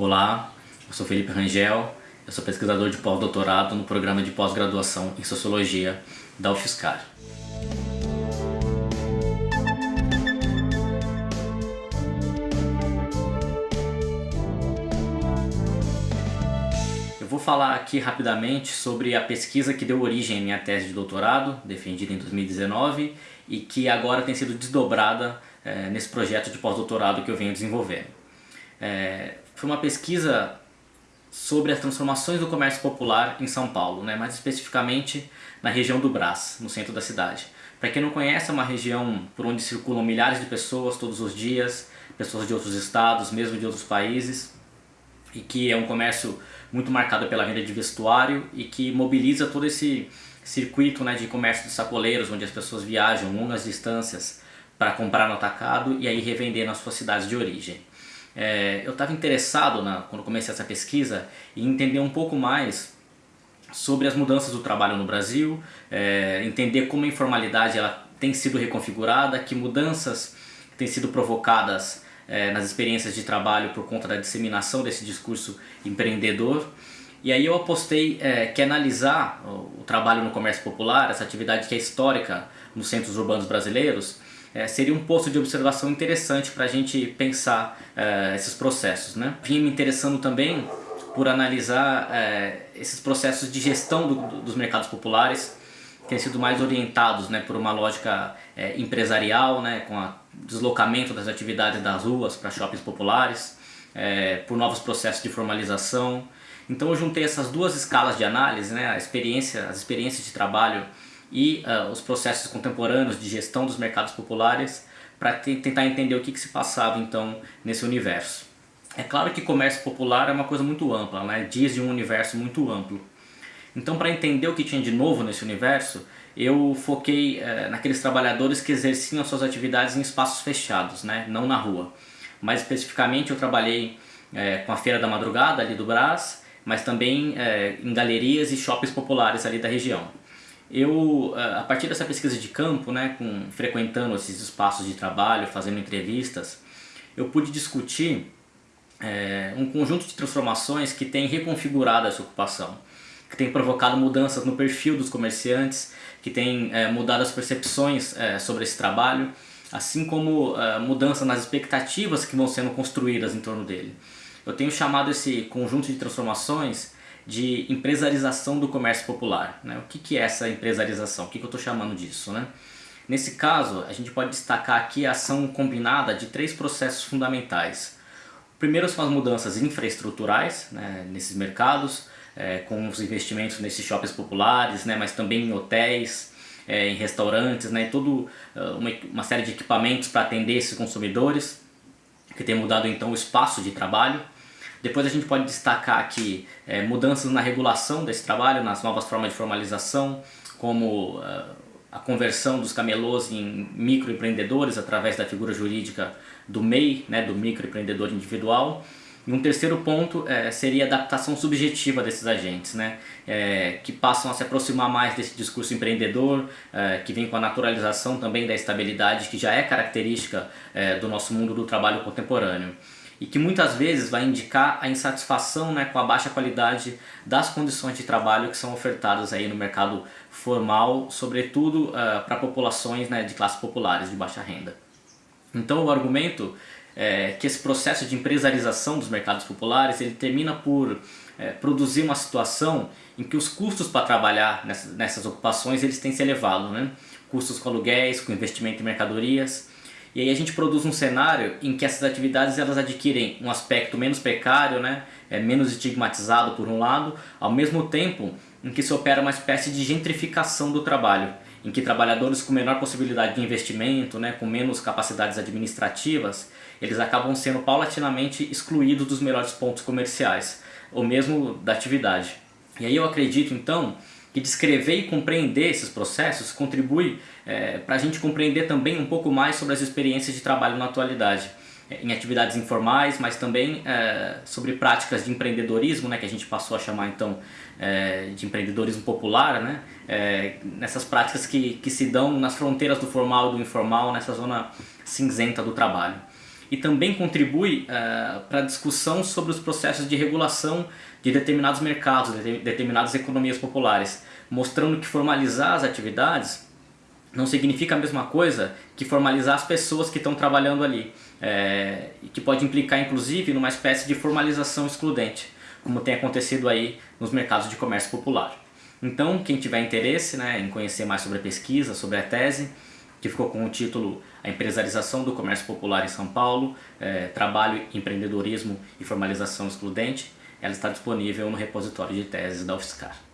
Olá, eu sou Felipe Rangel, eu sou pesquisador de pós-doutorado no programa de pós-graduação em Sociologia da UFSCar. Eu vou falar aqui rapidamente sobre a pesquisa que deu origem à minha tese de doutorado, defendida em 2019, e que agora tem sido desdobrada é, nesse projeto de pós-doutorado que eu venho desenvolvendo. É, foi uma pesquisa sobre as transformações do comércio popular em São Paulo, né? mais especificamente na região do Brás, no centro da cidade. Para quem não conhece, é uma região por onde circulam milhares de pessoas todos os dias, pessoas de outros estados, mesmo de outros países, e que é um comércio muito marcado pela venda de vestuário e que mobiliza todo esse circuito né, de comércio de sacoleiros, onde as pessoas viajam longas distâncias para comprar no atacado e aí revender nas suas cidades de origem. É, eu estava interessado, na, quando comecei essa pesquisa, em entender um pouco mais sobre as mudanças do trabalho no Brasil, é, entender como a informalidade ela tem sido reconfigurada, que mudanças têm sido provocadas é, nas experiências de trabalho por conta da disseminação desse discurso empreendedor. E aí eu apostei é, que analisar o, o trabalho no comércio popular, essa atividade que é histórica nos centros urbanos brasileiros, é, seria um posto de observação interessante para a gente pensar é, esses processos. Né? Vim me interessando também por analisar é, esses processos de gestão do, do, dos mercados populares, que têm sido mais orientados né, por uma lógica é, empresarial, né, com o deslocamento das atividades das ruas para shoppings populares, é, por novos processos de formalização. Então eu juntei essas duas escalas de análise, né, a experiência, as experiências de trabalho e uh, os processos contemporâneos de gestão dos mercados populares para tentar entender o que, que se passava então nesse universo. É claro que comércio popular é uma coisa muito ampla, né? diz de um universo muito amplo. Então para entender o que tinha de novo nesse universo, eu foquei uh, naqueles trabalhadores que exerciam suas atividades em espaços fechados, né? não na rua. Mais especificamente eu trabalhei uh, com a Feira da Madrugada ali do Brás, mas também em galerias e shoppings populares ali da região. Eu, a partir dessa pesquisa de campo, né, com, frequentando esses espaços de trabalho, fazendo entrevistas, eu pude discutir é, um conjunto de transformações que tem reconfigurado essa ocupação, que tem provocado mudanças no perfil dos comerciantes, que tem é, mudado as percepções é, sobre esse trabalho, assim como mudanças nas expectativas que vão sendo construídas em torno dele. Eu tenho chamado esse conjunto de transformações de empresarização do comércio popular. Né? O que, que é essa empresarização? O que, que eu estou chamando disso? Né? Nesse caso, a gente pode destacar aqui a ação combinada de três processos fundamentais. Primeiro são as mudanças infraestruturais né, nesses mercados, é, com os investimentos nesses shoppings populares, né, mas também em hotéis, é, em restaurantes, né, toda uma, uma série de equipamentos para atender esses consumidores, que tem mudado então o espaço de trabalho. Depois a gente pode destacar aqui é, mudanças na regulação desse trabalho, nas novas formas de formalização, como uh, a conversão dos camelôs em microempreendedores através da figura jurídica do MEI, né, do microempreendedor individual. E um terceiro ponto é, seria a adaptação subjetiva desses agentes, né, é, que passam a se aproximar mais desse discurso empreendedor, é, que vem com a naturalização também da estabilidade, que já é característica do nosso mundo do trabalho contemporâneo e que muitas vezes vai indicar a insatisfação né, com a baixa qualidade das condições de trabalho que são ofertadas aí no mercado formal, sobretudo uh, para populações né, de classes populares de baixa renda. Então o argumento é que esse processo de empresarização dos mercados populares ele termina por é, produzir uma situação em que os custos para trabalhar nessas, nessas ocupações eles têm se elevado, né? custos com aluguéis, com investimento em mercadorias, e aí a gente produz um cenário em que essas atividades elas adquirem um aspecto menos precário, né? é menos estigmatizado por um lado, ao mesmo tempo em que se opera uma espécie de gentrificação do trabalho, em que trabalhadores com menor possibilidade de investimento, né, com menos capacidades administrativas, eles acabam sendo paulatinamente excluídos dos melhores pontos comerciais, ou mesmo da atividade. E aí eu acredito então que descrever e compreender esses processos contribui é, para a gente compreender também um pouco mais sobre as experiências de trabalho na atualidade é, em atividades informais, mas também é, sobre práticas de empreendedorismo, né, que a gente passou a chamar então é, de empreendedorismo popular, né, é, nessas práticas que, que se dão nas fronteiras do formal e do informal, nessa zona cinzenta do trabalho. E também contribui uh, para a discussão sobre os processos de regulação de determinados mercados, de determinadas economias populares, mostrando que formalizar as atividades não significa a mesma coisa que formalizar as pessoas que estão trabalhando ali, é, que pode implicar inclusive numa espécie de formalização excludente, como tem acontecido aí nos mercados de comércio popular. Então, quem tiver interesse né, em conhecer mais sobre a pesquisa, sobre a tese, que ficou com o título A Empresarização do Comércio Popular em São Paulo, é, Trabalho, Empreendedorismo e Formalização Excludente, ela está disponível no repositório de teses da UFSCar.